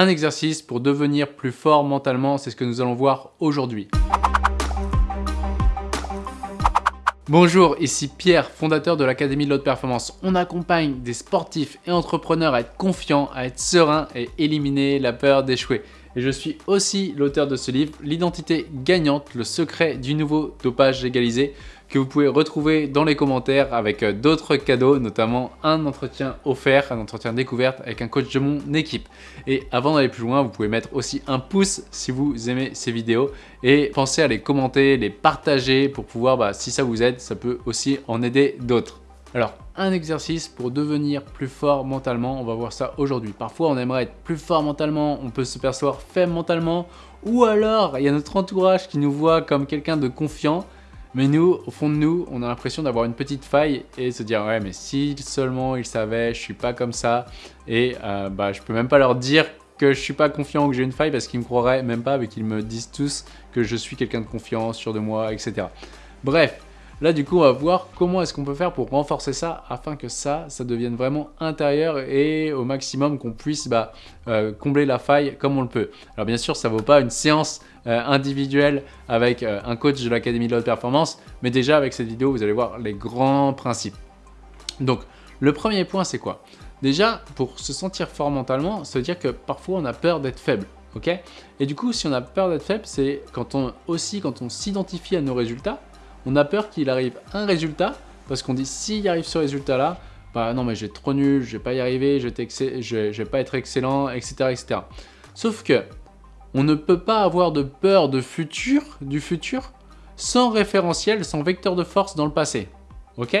Un exercice pour devenir plus fort mentalement, c'est ce que nous allons voir aujourd'hui. Bonjour, ici Pierre, fondateur de l'Académie de l'Haute Performance. On accompagne des sportifs et entrepreneurs à être confiants, à être sereins et éliminer la peur d'échouer. Et je suis aussi l'auteur de ce livre, L'identité gagnante, le secret du nouveau dopage légalisé, que vous pouvez retrouver dans les commentaires avec euh, d'autres cadeaux, notamment un entretien offert, un entretien découverte avec un coach de mon équipe. Et avant d'aller plus loin, vous pouvez mettre aussi un pouce si vous aimez ces vidéos et pensez à les commenter, les partager pour pouvoir, bah, si ça vous aide, ça peut aussi en aider d'autres. Alors, un exercice pour devenir plus fort mentalement, on va voir ça aujourd'hui. Parfois, on aimerait être plus fort mentalement, on peut se percevoir faible mentalement, ou alors, il y a notre entourage qui nous voit comme quelqu'un de confiant, mais nous, au fond de nous, on a l'impression d'avoir une petite faille et se dire « Ouais, mais si seulement ils savaient, je suis pas comme ça. » Et euh, bah, je peux même pas leur dire que je suis pas confiant ou que j'ai une faille parce qu'ils me croiraient même pas, mais qu'ils me disent tous que je suis quelqu'un de confiant, sûr de moi, etc. Bref, Là, du coup, on va voir comment est-ce qu'on peut faire pour renforcer ça afin que ça, ça devienne vraiment intérieur et au maximum qu'on puisse bah, euh, combler la faille comme on le peut. Alors bien sûr, ça ne vaut pas une séance euh, individuelle avec euh, un coach de l'Académie de la haute performance, mais déjà avec cette vidéo, vous allez voir les grands principes. Donc, le premier point, c'est quoi? Déjà, pour se sentir fort mentalement, veut dire que parfois on a peur d'être faible. ok? Et du coup, si on a peur d'être faible, c'est quand on, aussi quand on s'identifie à nos résultats, on a peur qu'il arrive un résultat, parce qu'on dit s'il arrive ce résultat-là, bah non mais être trop nul, je vais pas y arriver, je je vais pas être excellent, etc., etc. Sauf que on ne peut pas avoir de peur de futur, du futur, sans référentiel, sans vecteur de force dans le passé. Ok?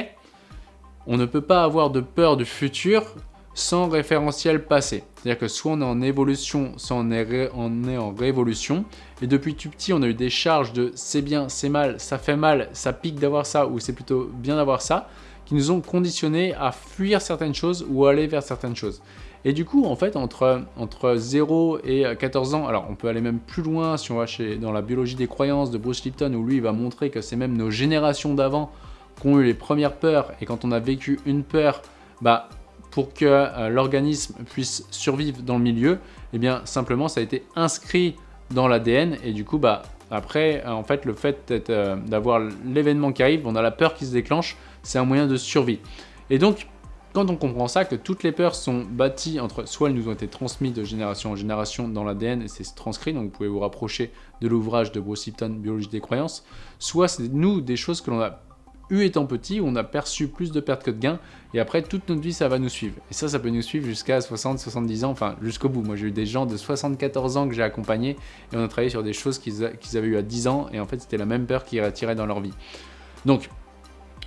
On ne peut pas avoir de peur du futur sans référentiel passé. C'est-à-dire que soit on est en évolution, soit on est, on est en révolution. Et depuis tout petit, on a eu des charges de c'est bien, c'est mal, ça fait mal, ça pique d'avoir ça ou c'est plutôt bien d'avoir ça, qui nous ont conditionnés à fuir certaines choses ou aller vers certaines choses. Et du coup, en fait, entre, entre 0 et 14 ans, alors on peut aller même plus loin si on va chez, dans la biologie des croyances de Bruce Lipton, où lui, il va montrer que c'est même nos générations d'avant qui ont eu les premières peurs, et quand on a vécu une peur, bah, pour que euh, l'organisme puisse survivre dans le milieu, eh bien simplement ça a été inscrit dans l'ADN et du coup bah après en fait le fait euh, d'avoir l'événement qui arrive, on a la peur qui se déclenche, c'est un moyen de survie. Et donc quand on comprend ça, que toutes les peurs sont bâties entre, soit elles nous ont été transmises de génération en génération dans l'ADN et c'est transcrit, donc vous pouvez vous rapprocher de l'ouvrage de Bruce Lipton, Biologie des croyances, soit c'est nous des choses que l'on a eu étant petit, on a perçu plus de pertes que de gains, et après, toute notre vie, ça va nous suivre. Et ça, ça peut nous suivre jusqu'à 60, 70 ans, enfin, jusqu'au bout. Moi, j'ai eu des gens de 74 ans que j'ai accompagnés, et on a travaillé sur des choses qu'ils avaient eu à 10 ans, et en fait, c'était la même peur qui attirait dans leur vie. Donc,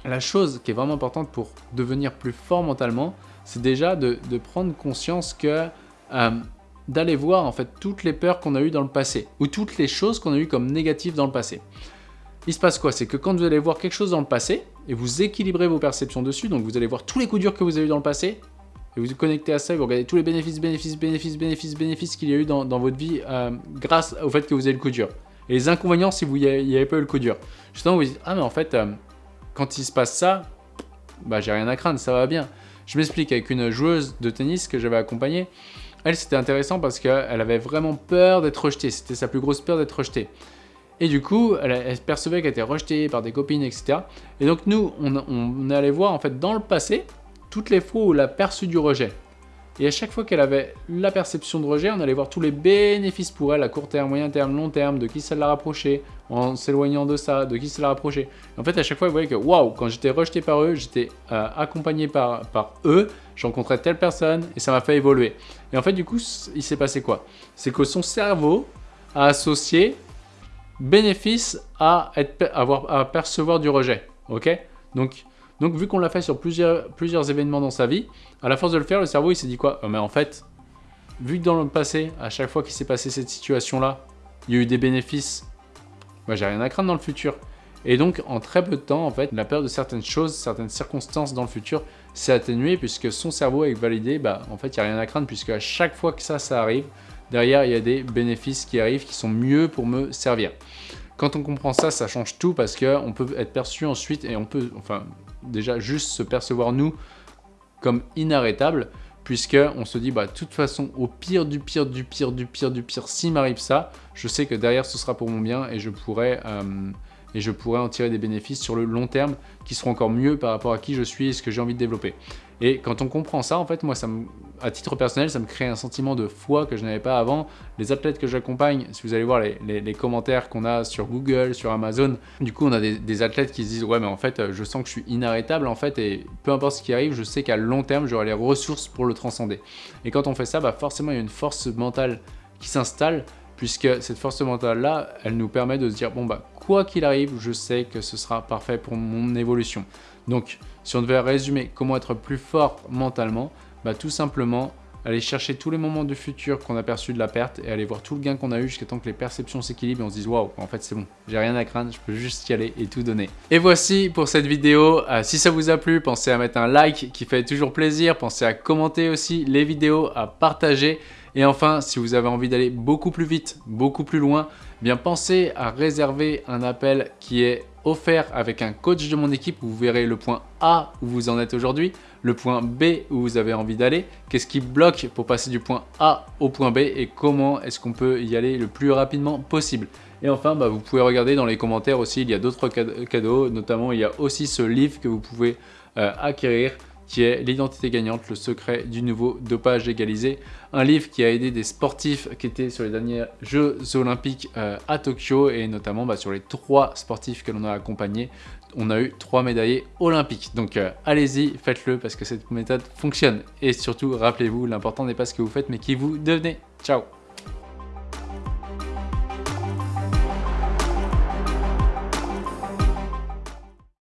la chose qui est vraiment importante pour devenir plus fort mentalement, c'est déjà de, prendre conscience que... Euh, d'aller voir en fait toutes les peurs qu'on a eues dans le passé, ou toutes les choses qu'on a eues comme négatives dans le passé il se passe quoi? C'est que quand vous allez voir quelque chose dans le passé, et vous équilibrez vos perceptions dessus, donc vous allez voir tous les coups durs que vous avez eu dans le passé, et vous vous connectez à ça, et vous regardez tous les bénéfices, bénéfices, bénéfices, bénéfices, bénéfices qu'il y a eu dans, votre vie euh, grâce au fait que vous avez le coup dur. Et les inconvénients si vous n'y avez pas eu le coup dur. Justement, vous dites, ah mais en fait, euh, quand il se passe ça, bah j'ai rien à craindre, ça va bien. Je m'explique avec une joueuse de tennis que j'avais accompagnée. Elle, c'était intéressant parce qu'elle avait vraiment peur d'être rejetée. C'était sa plus grosse peur d'être rejetée. Et du coup, elle, percevait qu'elle était rejetée par des copines, etc. Et donc nous, on, est allé voir en fait dans le passé toutes les fois où elle a perçu du rejet. Et à chaque fois qu'elle avait la perception de rejet, on allait voir tous les bénéfices pour elle à court terme, moyen terme, long terme, de qui ça l'a rapproché, en s'éloignant de ça, de qui ça l'a rapproché. En fait, à chaque fois, elle voyait que waouh, quand j'étais rejeté par eux, j'étais euh, accompagné par, par eux, je rencontrais telle personne et ça m'a fait évoluer. Et en fait, du coup, il s'est passé quoi? C'est que son cerveau a associé bénéfice à, être, avoir, à percevoir du rejet. ok? Donc, donc, vu qu'on l'a fait sur plusieurs, événements dans sa vie, à la force de le faire, le cerveau, il s'est dit quoi? Oh, Mais en fait, vu que dans le passé, à chaque fois qu'il s'est passé cette situation-là, il y a eu des bénéfices, moi, j'ai rien à craindre dans le futur. Et donc, en très peu de temps, en fait, la peur de certaines choses, certaines circonstances dans le futur s'est atténuée puisque son cerveau a validé, bah, en fait, il n'y a rien à craindre puisque à chaque fois que ça, ça arrive, derrière, il y a des bénéfices qui arrivent qui sont mieux pour me servir. Quand on comprend ça, ça change tout parce qu'on peut être perçu ensuite et on peut, enfin, déjà juste se percevoir nous comme inarrêtable puisque on se dit, bah, de toute façon, au pire du pire du pire du pire du pire, s'il m'arrive ça, je sais que derrière, ce sera pour mon bien et je pourrais... Euh, et je pourrais en tirer des bénéfices sur le long terme qui seront encore mieux par rapport à qui je suis et ce que j'ai envie de développer. Et quand on comprend ça, en fait, moi, ça me, à titre personnel, ça me crée un sentiment de foi que je n'avais pas avant. Les athlètes que j'accompagne, si vous allez voir les, commentaires qu'on a sur Google, sur Amazon, du coup, on a des, athlètes qui se disent « Ouais, mais en fait, je sens que je suis inarrêtable, en fait, et peu importe ce qui arrive, je sais qu'à long terme, j'aurai les ressources pour le transcender. » Et quand on fait ça, bah, forcément, il y a une force mentale qui s'installe, puisque cette force mentale-là, elle nous permet de se dire « Bon, bah, quoi qu'il arrive, je sais que ce sera parfait pour mon évolution. » Donc, si on devait résumer comment être plus fort mentalement, bah, tout simplement aller chercher tous les moments du futur qu'on a perçus de la perte et aller voir tout le gain qu'on a eu jusqu'à temps que les perceptions s'équilibrent et on se dise waouh, en fait c'est bon, j'ai rien à craindre, je peux juste y aller et tout donner. Et voici pour cette vidéo. Euh, si ça vous a plu, pensez à mettre un like qui fait toujours plaisir, pensez à commenter aussi les vidéos, à partager. Et enfin, si vous avez envie d'aller beaucoup plus vite, beaucoup plus loin, eh bien pensez à réserver un appel qui est offert avec un coach de mon équipe vous verrez le point A où vous en êtes aujourd'hui, le point B où vous avez envie d'aller, qu'est-ce qui bloque pour passer du point A au point B et comment est-ce qu'on peut y aller le plus rapidement possible? Et enfin, bah, vous pouvez regarder dans les commentaires aussi, il y a d'autres cadeaux, notamment il y a aussi ce livre que vous pouvez euh, acquérir qui est L'identité gagnante, le secret du nouveau dopage égalisé. Un livre qui a aidé des sportifs qui étaient sur les derniers Jeux Olympiques euh, à Tokyo et notamment bah, sur les trois sportifs que l'on a accompagnés, on a eu trois médaillés olympiques. Donc euh, allez-y, faites-le parce que cette méthode fonctionne. Et surtout, rappelez-vous, l'important n'est pas ce que vous faites mais qui vous devenez. Ciao